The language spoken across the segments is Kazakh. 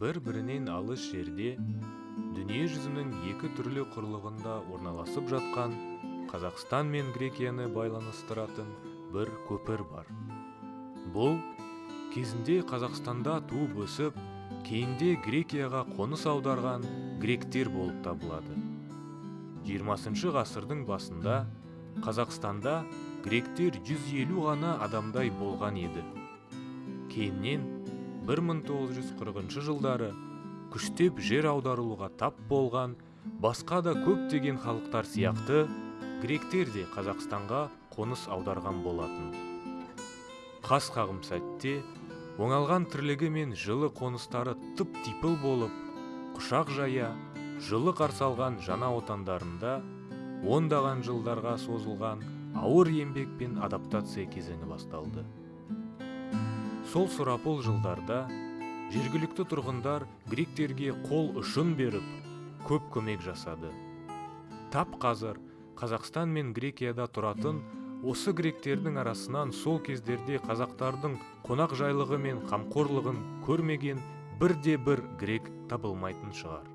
бір бірінен алыс жерде дүние жүзінің екі түрлі құрлығында орналасып жатқан қазақстан мен грекияны байланыстыратын бір көпір бар. Бұл кезінде қазақстанда туып өсіп кейінде грекияға қоныс аударған гректер болып табылады. 20 ғасырдың басында қазақстанда гректер 150 ғана адамдай болған еді. Кейіннен 1940 жылдары күштеп жер аударылуға тап болған басқа да көптеген халықтар сияқты гректер де қазақстанға қоныс аударған болатын. Қас қағым сәтте оңалған тірлігі мен жылы қоныстары тып типыл болып құшақ жая жылы қарсы алған жаңа отандарында ондаған жылдарға созылған ауыр еңбек пен адаптация кезеңі басталды. Сол сұрапыл жылдарда жергілікті тұрғындар гректерге қол ұшын беріп көп көмек жасады. Тап қазір қазақстан мен грекияда тұратын осы гректердің арасынан сол кездерде қазақтардың қонақ жайлығы мен қамқорлығын көрмеген бірде бір грек табылмайтын шығар.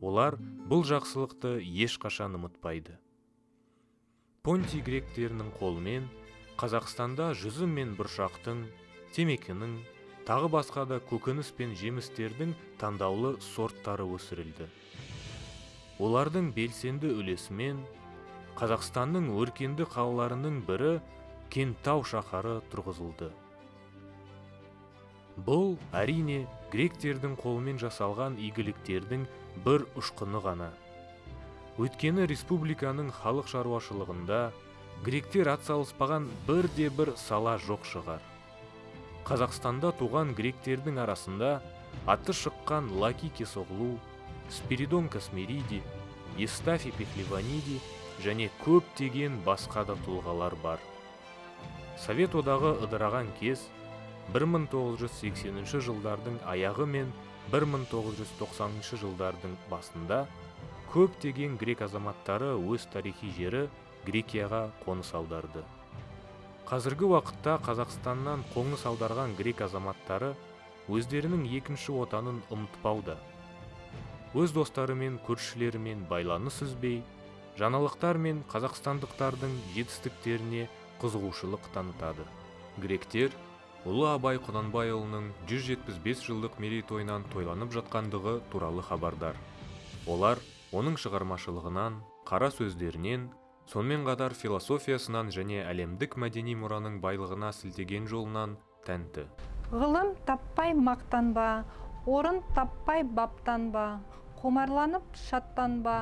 Олар бұл жақсылықты ешқашан ұмытпайды. Понти гректерінің қолымен қазақстанда жүзім мен бұршақтың темекінің тағы басқа да көкөніс пен жемістердің таңдаулы сорттары өсірілді. Олардың белсенді үлесімен қазақстанның өркенді қалаларының бірі кенттау шаһары тұрғызылды. Бұл әрине гректердің қолымен жасалған игіліктердің бір ұшқыны ғана. Өйткені республиканың халық шаруашылығында гректер атсалыспаған бірде бір сала жоқ шығар. Қазақстанда туған гректердің арасында аты шыққан лаки кесоғлу спиридон космериди евстафий пехливаниди және көптеген басқа да тұлғалар бар. Совет одағы ыдыраған кез 1980 жылдардың аяғы мен 1990 жылдардың басында көптеген грек азаматтары өз тарихи жері грекияға қоныс аударды. Қазіргі уақытта қазақстаннан қоныс аударған грек азаматтары өздерінің екінші отанын ұмытпауда. Өз достары мен көршілерімен байланыс үзбей жаңалықтар мен қазақстандықтардың жетістіктеріне қызығушылық танытады. Гректер ұлы абай құнанбайұлының 175 жылдық мерейтойынан тойланып жатқандығы туралы хабардар. Олар оның шығармашылығынан қара сөздерінен сонымен қатар философиясынан және әлемдік мәдени мұраның байлығына сілтеген жолынан тәнті ғылым таппай мақтанба орын таппай баптанба құмарланып шаттанба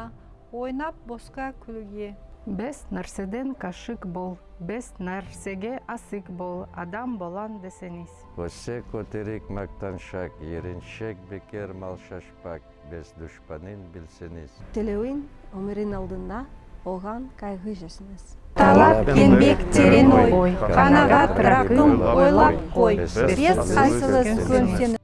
ойнап босқа күлуге Бес нәрседен кашык бол, бес нәрсеге асык бол, адам болан десеңіз. Өсе көтерек мақтаншақ, ереншек бекер мал шашпак, без дұшпанын білсеңіз. тілеуін өмірін алдында оған кайғы жасыңыз талап еңбек терең ой. қанағат рақым ойлап қой. Бес қайсылы көнсені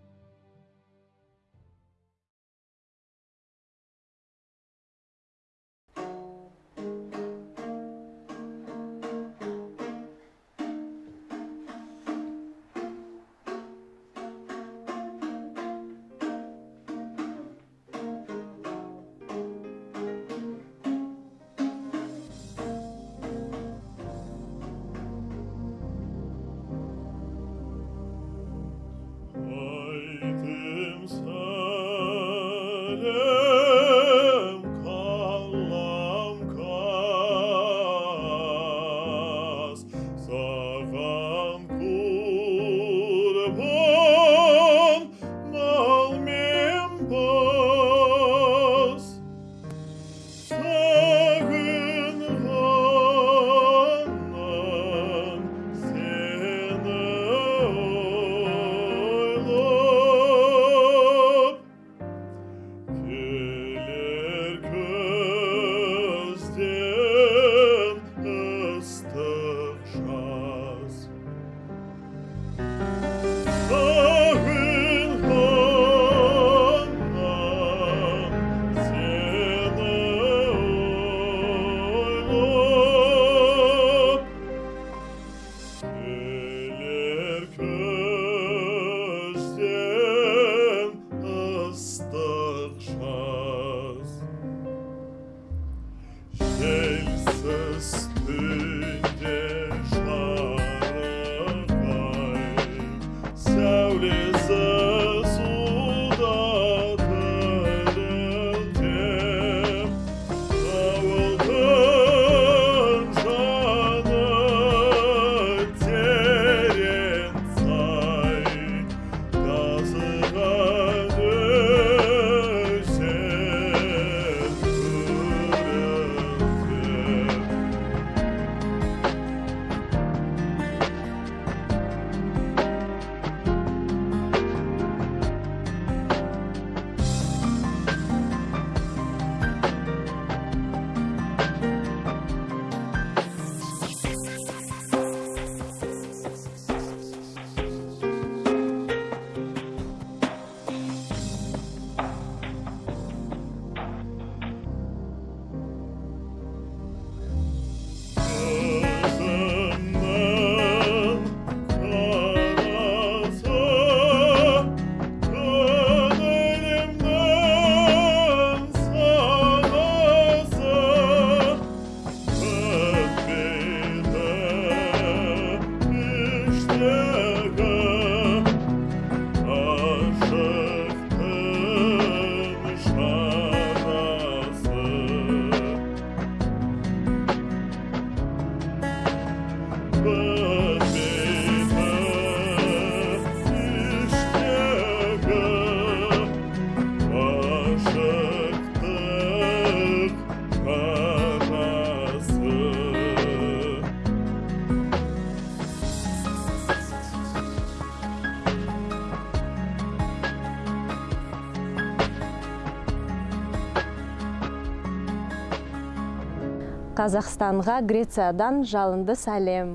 Қазақстанға Грециядан жалынды сәлем.